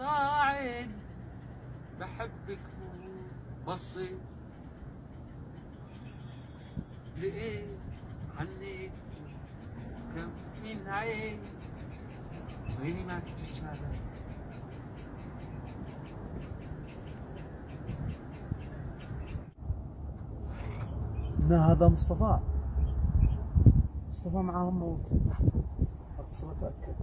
ضاعين بحبك بصي لقيت عنيت؟ كم من عين ويني ما تتشالى لا هذا مصطفى. مصطفى معاهم موت. أتصل اتاكد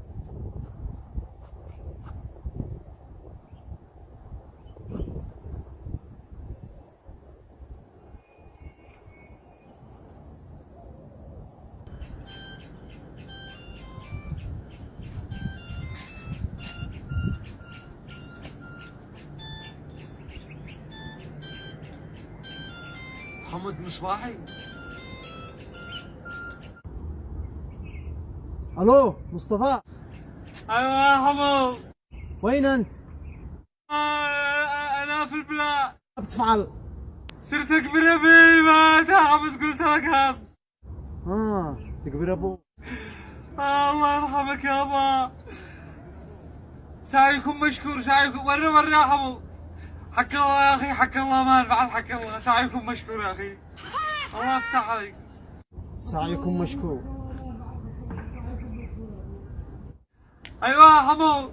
حمد مصباحي. ألو مصطفى. أيوه يا حمو وين أنت؟ آه، أنا في البلاد بتفعل. صرت أكبر ابي ما تعبت قلت لك همس. آه تكبر أبو. آه، الله يرحمك يابا سعيكم مشكور سعيكم مرة مرة يا حمو حق الله يا أخي حق الله ما بعد حق الله. سعيكم مشكور يا أخي. الله يفتح عليك. سعيكم مشكور. أيوه يا حمو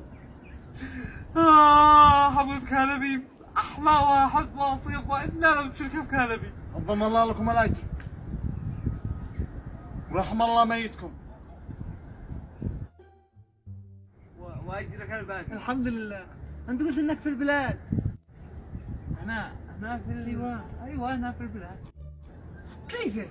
آه حمود كهلبي أحلى واحد وأطيب وأنا بشركه بكهلبي انضم الله لكم الأجر. ورحم الله ميتكم. وأجرك الباقي. الحمد لله. أنت قلت إنك في البلاد. أنا أنا في اللواء أيوه أنا في البلاد كيف